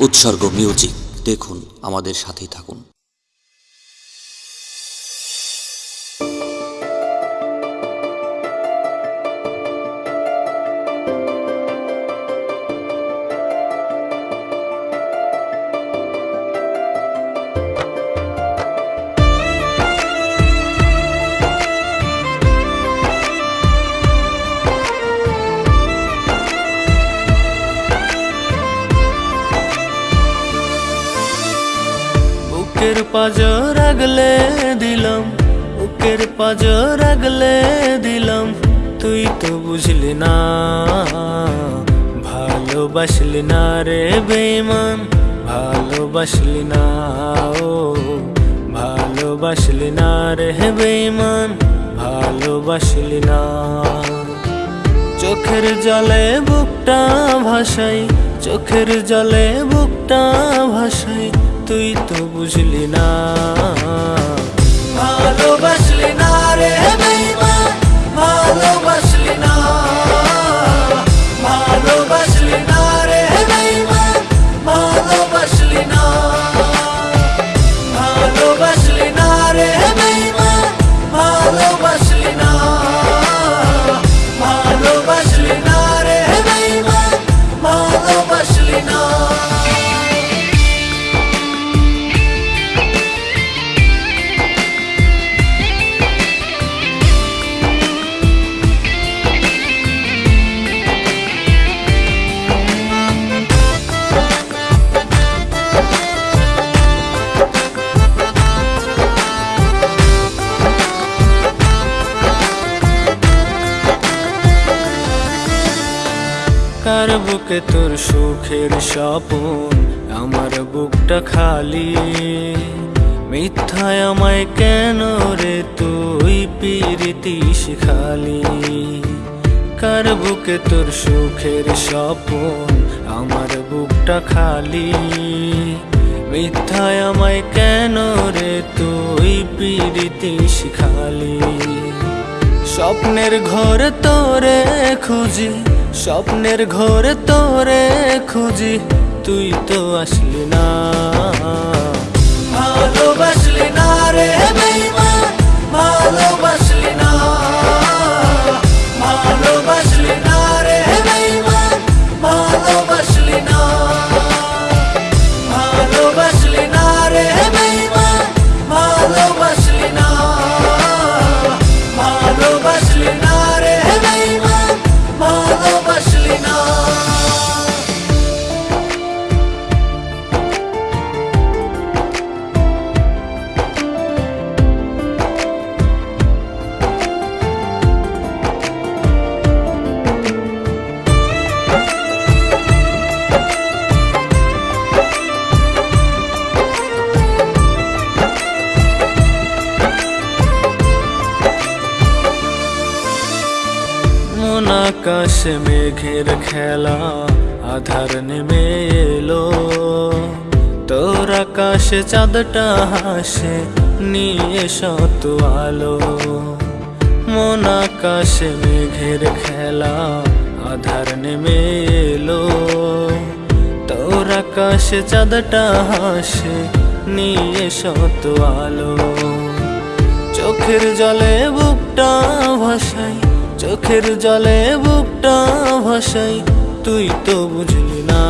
উৎসর্গ মিউজিক দেখুন আমাদের সাথেই থাকুন। বুকের পাজর আগলে দিলাম বুকের পাজর আগলে দিলাম। তুই তো বুঝলি না, ভালোবাসলি না রে বেমান ভালোবাসলি না, ও ভালোবাসলি না রে বেমান ভালোবাসলি না। চোখের জলে বুকটা ভাসাই, চোখের জলে বুকটা ভাসাই। তুই তো বুঝলি না। ভালোবাসলি বুকে তোর সুখের স্বপন, আমার বুকটা খালি। মিথ্যায় আমায় কেন রে তুই পিরিতি শিখালি? কার বুকে তোর সুখের স্বপন, আমার বুকটা খালি? মিথ্যায় আমায় কেন রে তুই পিরিতি শিখালি? স্বপ্নের ঘর তোরে খুঁজি স্বপ্নের ঘর তোরে খুঁজি তুই তো আসলি না। ভালোবাসলি না রে আকাশে মেঘের খেলা আধার নেমে এলো তোর আকাশে চাঁদটা হাসে নিয়ে শত আলো মন আকাশে মেঘের খেলা আধার নেমে এলো তোর আকাশে চাঁদটা হাসে নিয়ে শত আলো চোখের জলে বুকটা ভাসাই চোখের জলে বুকটা ভাসাই তুই তো বুঝলি না।